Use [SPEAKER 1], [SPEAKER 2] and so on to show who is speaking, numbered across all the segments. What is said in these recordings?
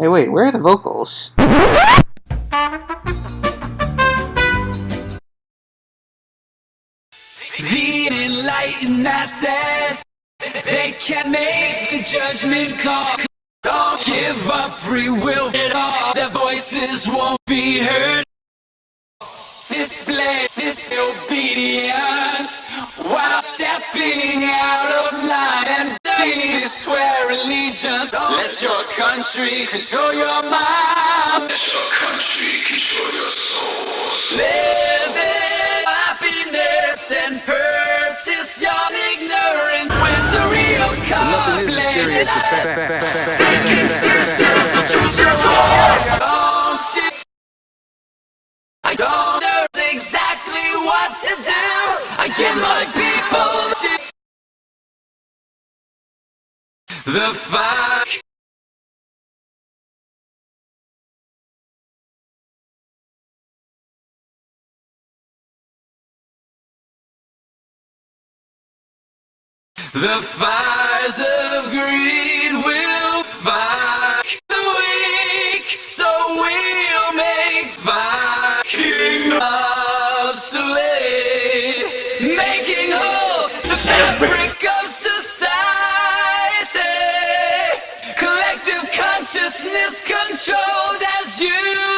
[SPEAKER 1] Hey, wait, where are the vocals?
[SPEAKER 2] The enlightened masses, they can make the judgment call. Don't give up free will at all. Their voices won't be heard. Display disobedience while stepping country control your mind. Let your country control your soul. Live in happiness and purchase your ignorance when the real
[SPEAKER 3] Nothing is as scary as the fact.
[SPEAKER 2] I don't know exactly what to do. I give my people chips. The fuck. The fires of greed will fuck the weak, so we'll make fuck king obsolete, making whole the fabric of society. Collective consciousness controlled as you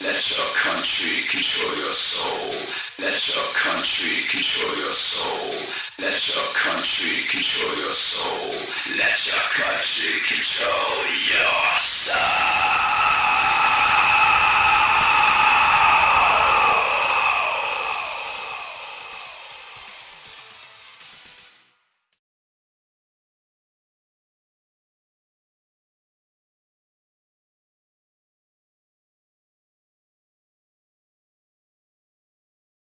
[SPEAKER 4] Let your country control your soul. Let your country control your soul. Let your country control your soul. Let your country control your soul.